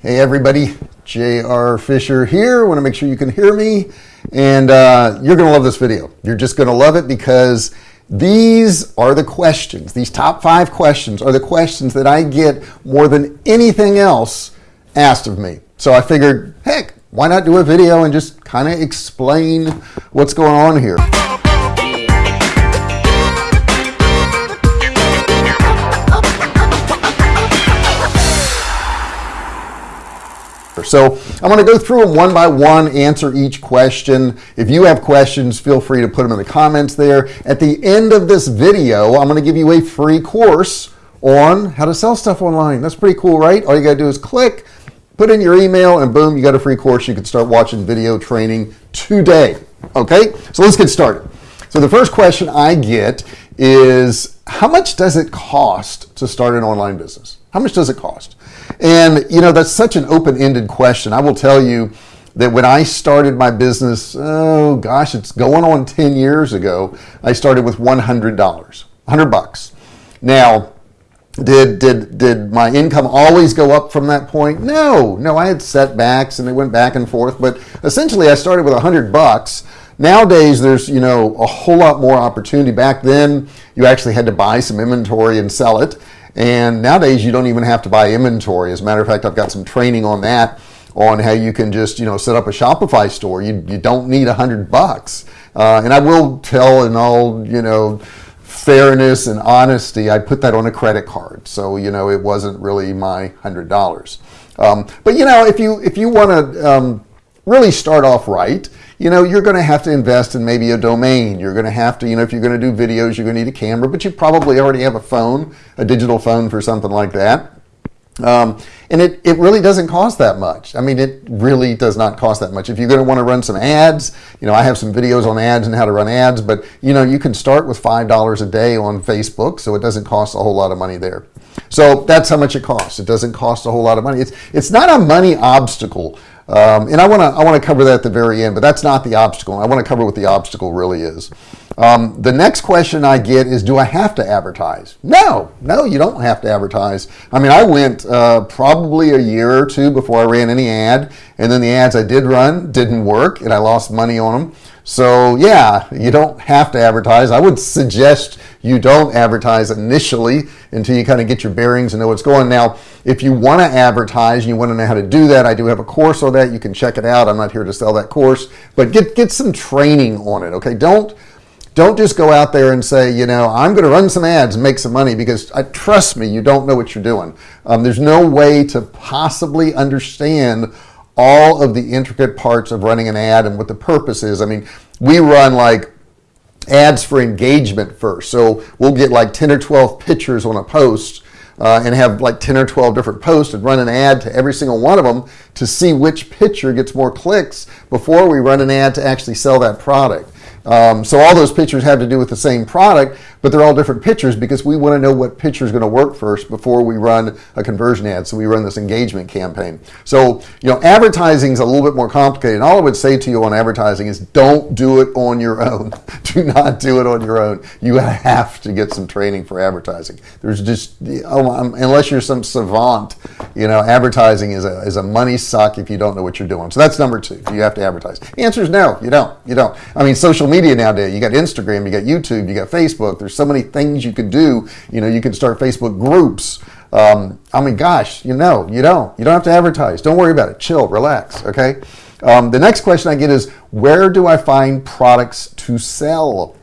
Hey everybody, J.R. Fisher here. want to make sure you can hear me and uh, you're gonna love this video. You're just gonna love it because these are the questions. These top five questions are the questions that I get more than anything else asked of me. So I figured, heck, why not do a video and just kind of explain what's going on here. So I'm going to go through them one by one, answer each question. If you have questions, feel free to put them in the comments there. At the end of this video, I'm going to give you a free course on how to sell stuff online. That's pretty cool, right? All you got to do is click, put in your email, and boom, you got a free course. You can start watching video training today. Okay, so let's get started. So the first question I get is how much does it cost to start an online business? How much does it cost? And you know, that's such an open-ended question. I will tell you that when I started my business, oh gosh, it's going on 10 years ago, I started with $100, 100 bucks. Now, did did did my income always go up from that point no no I had setbacks and they went back and forth but essentially I started with a hundred bucks nowadays there's you know a whole lot more opportunity back then you actually had to buy some inventory and sell it and nowadays you don't even have to buy inventory. As a matter of fact I've got some training on that on how you can just you know set up a Shopify store. You, you don't need a hundred bucks. Uh, and I will tell in all you know fairness and honesty I put that on a credit card. So you know it wasn't really my hundred dollars. Um, but you know if you if you want to um, really start off right you know you're going to have to invest in maybe a domain. You're going to have to you know if you're going to do videos you're going to need a camera but you probably already have a phone a digital phone for something like that. Um, and it, it really doesn't cost that much. I mean it really does not cost that much. If you're going to want to run some ads you know I have some videos on ads and how to run ads but you know you can start with five dollars a day on Facebook so it doesn't cost a whole lot of money there. So that's how much it costs. It doesn't cost a whole lot of money. It's it's not a money obstacle um, and I want to I want to cover that at the very end but that's not the obstacle. I want to cover what the obstacle really is. Um, the next question I get is do I have to advertise? No no you don't have to advertise. I mean I went uh, probably a year or two before I ran any ad and then the ads I did run didn't work and I lost money on them so yeah you don't have to advertise. I would suggest you don't advertise initially until you kind of get your bearings and know what's going. Now if you want to advertise and you want to know how to do that I do have a course on that. You can check it out. I'm not here to sell that course. But get get some training on it okay? Don't don't just go out there and say you know I'm gonna run some ads and make some money because I trust me you don't know what you're doing. Um, there's no way to possibly understand all of the intricate parts of running an ad and what the purpose is. I mean we run like ads for engagement first. So we'll get like 10 or 12 pictures on a post uh, and have like 10 or 12 different posts and run an ad to every single one of them to see which picture gets more clicks before we run an ad to actually sell that product. Um, so all those pictures have to do with the same product but they're all different pictures because we want to know what picture is going to work first before we run a conversion ad so we run this engagement campaign. So you know advertising is a little bit more complicated. And all I would say to you on advertising is don't do it on your own. Do not do it on your own. You have to get some training for advertising. There's just oh, um, unless you're some savant you know advertising is a, is a money suck if you don't know what you're doing. So that's number two. You have to advertise. The answer is no you don't. You don't. I mean social media nowadays you got Instagram you got YouTube you got Facebook. There's so many things you could do. You know you can start Facebook groups. Um, I mean gosh you know you don't. You don't have to advertise. Don't worry about it. Chill relax okay? Um, the next question I get is where do I find products to sell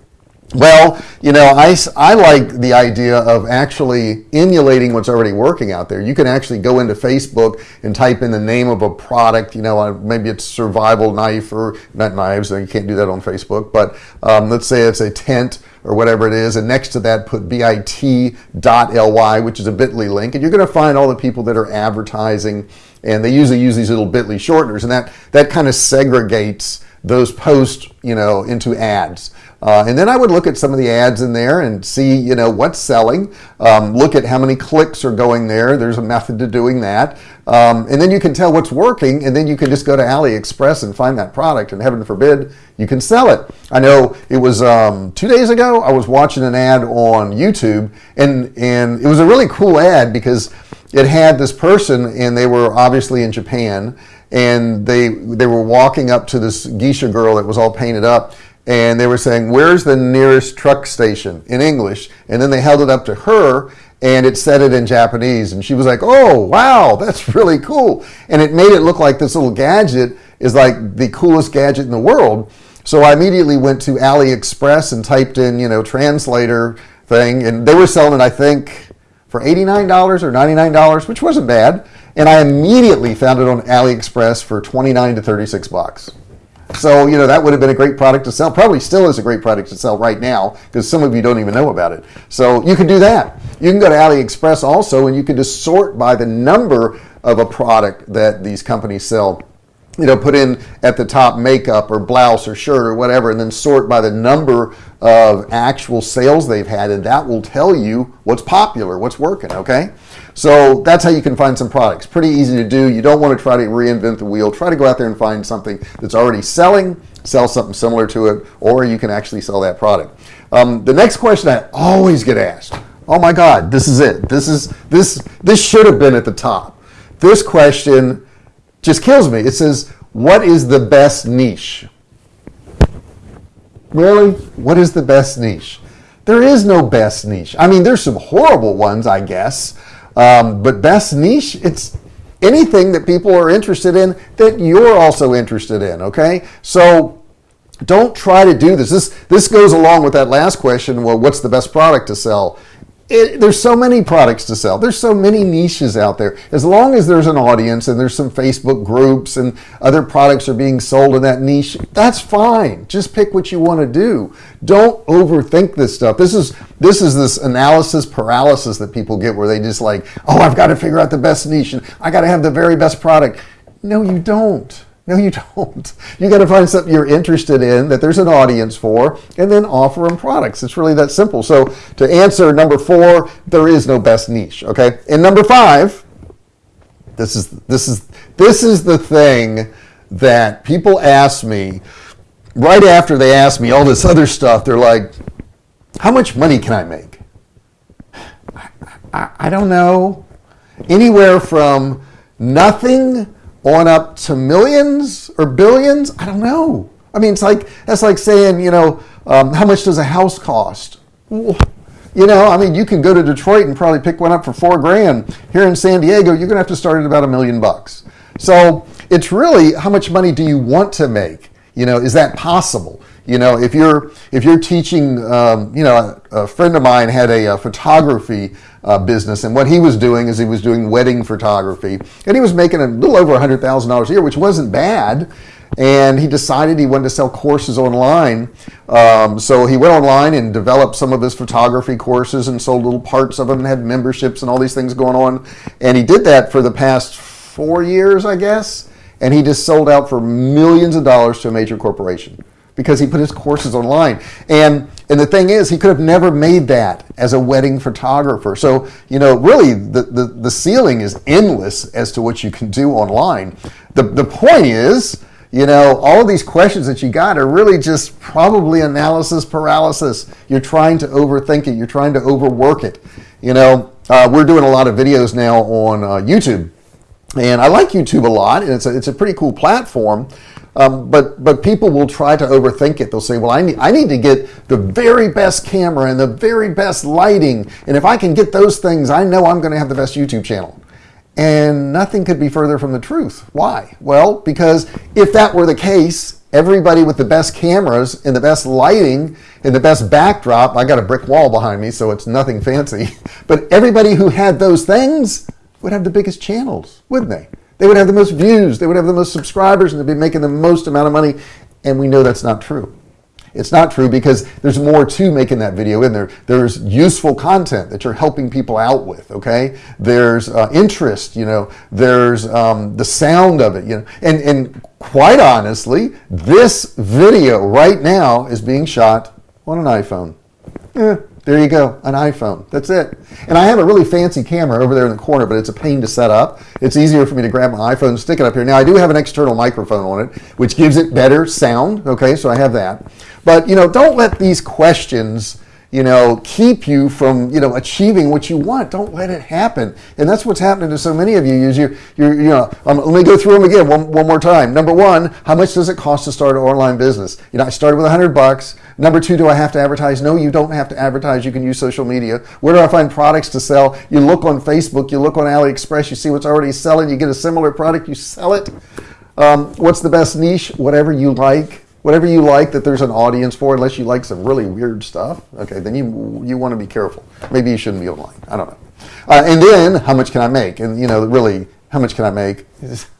well you know I, I like the idea of actually emulating what's already working out there. You can actually go into Facebook and type in the name of a product you know uh, maybe it's survival knife or not knives you can't do that on Facebook but um, let's say it's a tent or whatever it is and next to that put bit.ly which is a bit.ly link and you're going to find all the people that are advertising and they usually use these little bit.ly shorteners and that that kind of segregates those posts you know into ads uh, and then I would look at some of the ads in there and see you know what's selling. Um, look at how many clicks are going there. There's a method to doing that. Um, and then you can tell what's working and then you can just go to AliExpress and find that product and heaven forbid you can sell it. I know it was um, two days ago I was watching an ad on YouTube and and it was a really cool ad because it had this person, and they were obviously in Japan, and they they were walking up to this geisha girl that was all painted up, and they were saying, "Where's the nearest truck station?" in English, and then they held it up to her, and it said it in Japanese, and she was like, "Oh, wow, that's really cool," and it made it look like this little gadget is like the coolest gadget in the world. So I immediately went to AliExpress and typed in, you know, translator thing, and they were selling it, I think, for $89 or $99, which wasn't bad. And I immediately found it on AliExpress for 29 to 36 bucks. So, you know, that would have been a great product to sell. Probably still is a great product to sell right now because some of you don't even know about it. So you can do that. You can go to AliExpress also and you can just sort by the number of a product that these companies sell you know, put in at the top makeup or blouse or shirt or whatever, and then sort by the number of actual sales they've had, and that will tell you what's popular, what's working, okay? So that's how you can find some products. Pretty easy to do. You don't want to try to reinvent the wheel. Try to go out there and find something that's already selling, sell something similar to it, or you can actually sell that product. Um, the next question I always get asked, oh my God, this is it. This is this this should have been at the top. This question just kills me. It says, What is the best niche? Really? What is the best niche? There is no best niche. I mean, there's some horrible ones, I guess, um, but best niche, it's anything that people are interested in that you're also interested in, okay? So don't try to do this. This this goes along with that last question. Well, what's the best product to sell? It, there's so many products to sell. There's so many niches out there. As long as there's an audience and there's some Facebook groups and other products are being sold in that niche, that's fine. Just pick what you want to do. Don't overthink this stuff. This is this is this analysis paralysis that people get where they just like, oh, I've got to figure out the best niche and I got to have the very best product. No, you don't. No, you don't. You got to find something you're interested in that there's an audience for, and then offer them products. It's really that simple. So, to answer number four, there is no best niche. Okay, and number five, this is this is this is the thing that people ask me right after they ask me all this other stuff. They're like, "How much money can I make?" I, I, I don't know. Anywhere from nothing on up to millions or billions? I don't know. I mean, it's like that's like saying, you know, um, how much does a house cost? You know, I mean, you can go to Detroit and probably pick one up for four grand. Here in San Diego, you're going to have to start at about a million bucks. So it's really how much money do you want to make? You know, is that possible? You know, if you're if you're teaching, um, you know, a, a, friend of mine had a, a photography uh, business, and what he was doing is he was doing wedding photography, and he was making a little over a hundred thousand dollars a year, which wasn't bad. And he decided he wanted to sell courses online. Um, so he went online and developed some of his photography courses and sold little parts of them and had memberships and all these things going on. And he did that for the past four years, I guess. And he just sold out for millions of dollars to a major corporation because he put his courses online. And and the thing is, he could have never made that as a wedding photographer. So, you know, really the, the, the ceiling is endless as to what you can do online. The, the point is, you know, all of these questions that you got are really just probably analysis paralysis. You're trying to overthink it, you're trying to overwork it. You know, uh, we're doing a lot of videos now on uh, YouTube. And I like YouTube a lot, and it's a, it's a pretty cool platform. Um, but but people will try to overthink it. They'll say, "Well, I need I need to get the very best camera and the very best lighting, and if I can get those things, I know I'm going to have the best YouTube channel." And nothing could be further from the truth. Why? Well, because if that were the case, everybody with the best cameras and the best lighting and the best backdrop, I got a brick wall behind me, so it's nothing fancy, but everybody who had those things would have the biggest channels, wouldn't they? They would have the most views, they would have the most subscribers, and they'd be making the most amount of money. And we know that's not true. It's not true because there's more to making that video in there. There's useful content that you're helping people out with, okay? There's uh, interest, you know, there's um, the sound of it, you know. And, and quite honestly, this video right now is being shot on an iPhone. Eh, there you go, an iPhone. That's it. And I have a really fancy camera over there in the corner, but it's a pain to set up. It's easier for me to grab my iPhone and stick it up here. Now I do have an external microphone on it, which gives it better sound. Okay, so I have that. But you know, don't let these questions you know keep you from you know achieving what you want don't let it happen and that's what's happening to so many of you is you you're you know um, let me go through them again one, one more time number one how much does it cost to start an online business you know I started with a hundred bucks number two do I have to advertise? No you don't have to advertise. You can use social media. Where do I find products to sell? You look on Facebook. You look on AliExpress. You see what's already selling. You get a similar product. You sell it. Um, what's the best niche? Whatever you like. Whatever you like that there's an audience for unless you like some really weird stuff okay then you you want to be careful. Maybe you shouldn't be online. I don't know. Uh, and then how much can I make? And you know really how much can I make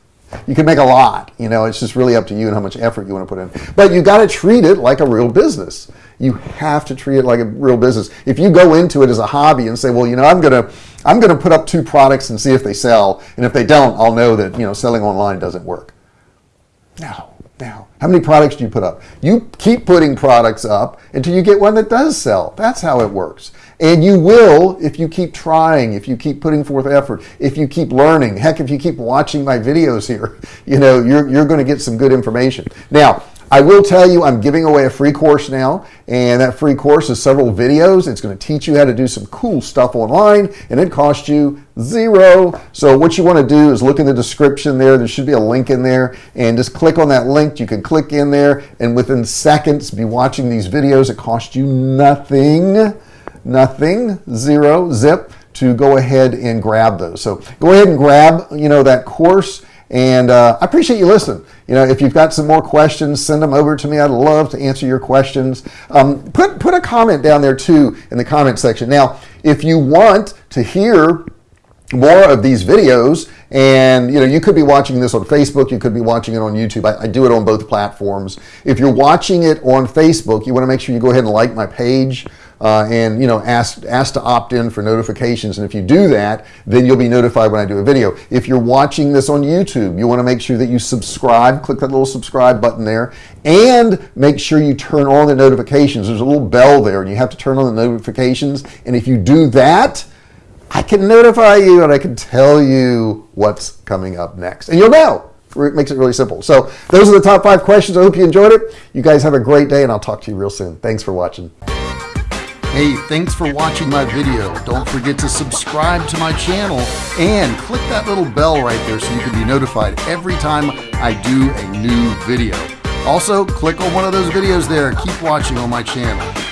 you can make a lot you know it's just really up to you and how much effort you want to put in. But you got to treat it like a real business. You have to treat it like a real business. If you go into it as a hobby and say well you know I'm gonna I'm gonna put up two products and see if they sell and if they don't I'll know that you know selling online doesn't work. No now how many products do you put up? You keep putting products up until you get one that does sell. That's how it works and you will if you keep trying if you keep putting forth effort if you keep learning. Heck if you keep watching my videos here you know you're, you're going to get some good information. Now I will tell you I'm giving away a free course now and that free course is several videos. It's going to teach you how to do some cool stuff online and it costs you zero. So what you want to do is look in the description there. There should be a link in there and just click on that link. You can click in there and within seconds be watching these videos. It costs you nothing nothing zero zip to go ahead and grab those. So go ahead and grab you know that course and uh, I appreciate you listening. You know if you've got some more questions send them over to me. I'd love to answer your questions. Um, put put a comment down there too in the comment section. Now if you want to hear more of these videos and you know you could be watching this on Facebook you could be watching it on YouTube. I, I, do it on both platforms. If you're watching it on Facebook you want to make sure you go ahead and like my page uh, and you know ask ask to opt in for notifications. And if you do that then you'll be notified when I do a video. If you're watching this on YouTube you want to make sure that you subscribe click that little subscribe button there and make sure you turn on the notifications. There's a little bell there and you have to turn on the notifications. And if you do that I can notify you and I can tell you what's coming up next. And you'll know. It makes it really simple. So those are the top five questions. I hope you enjoyed it. You guys have a great day and I'll talk to you real soon. Thanks for watching Hey, thanks for watching my video. Don't forget to subscribe to my channel and click that little bell right there so you can be notified every time I do a new video. Also, click on one of those videos there. Keep watching on my channel.